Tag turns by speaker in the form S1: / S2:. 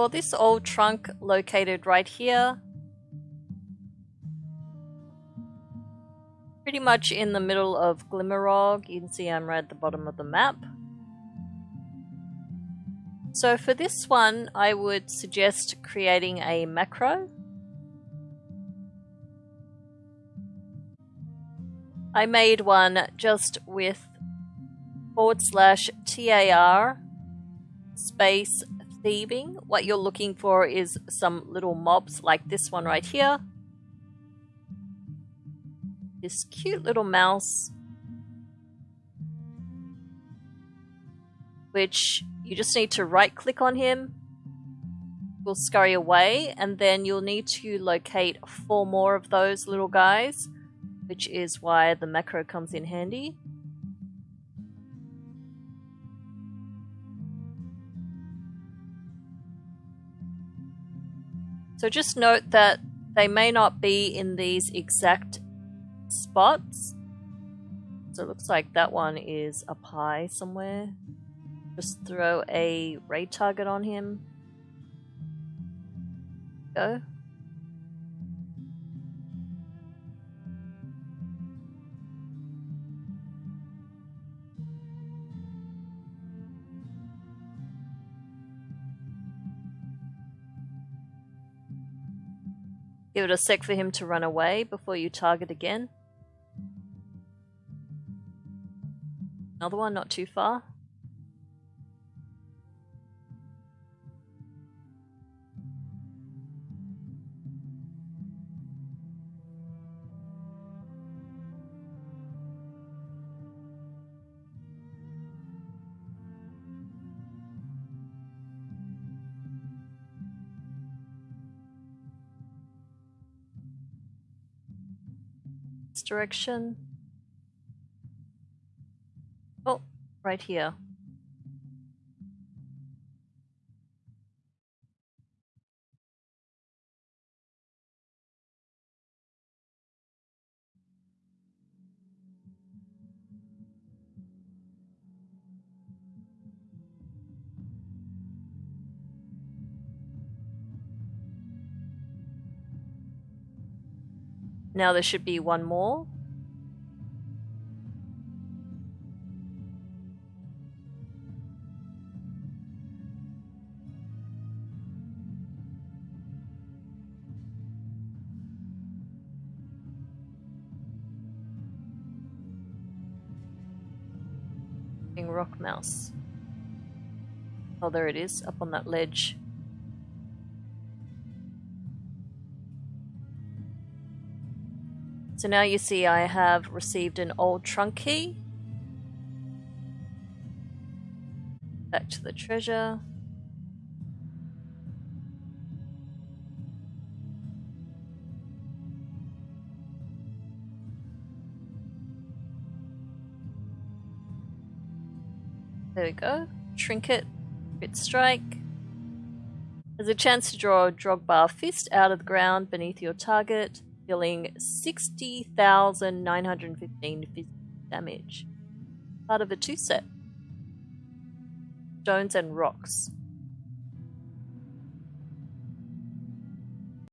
S1: For this old trunk located right here, pretty much in the middle of Glimmerogg, you can see I'm right at the bottom of the map. So for this one, I would suggest creating a macro. I made one just with forward slash TAR space thieving. What you're looking for is some little mobs like this one right here. This cute little mouse. Which you just need to right click on him. Will scurry away and then you'll need to locate four more of those little guys which is why the macro comes in handy. So just note that they may not be in these exact spots. So it looks like that one is up high somewhere. Just throw a raid target on him. Go. Give it a sec for him to run away before you target again. Another one not too far. Direction. Oh, right here. Now there should be one more. Rock mouse. Oh, there it is, up on that ledge. So now you see I have received an old trunk key. Back to the treasure. There we go. Trinket, Crit Strike. There's a chance to draw a Drogbar Fist out of the ground beneath your target dealing 60,915 damage. Part of a two set. Stones and rocks.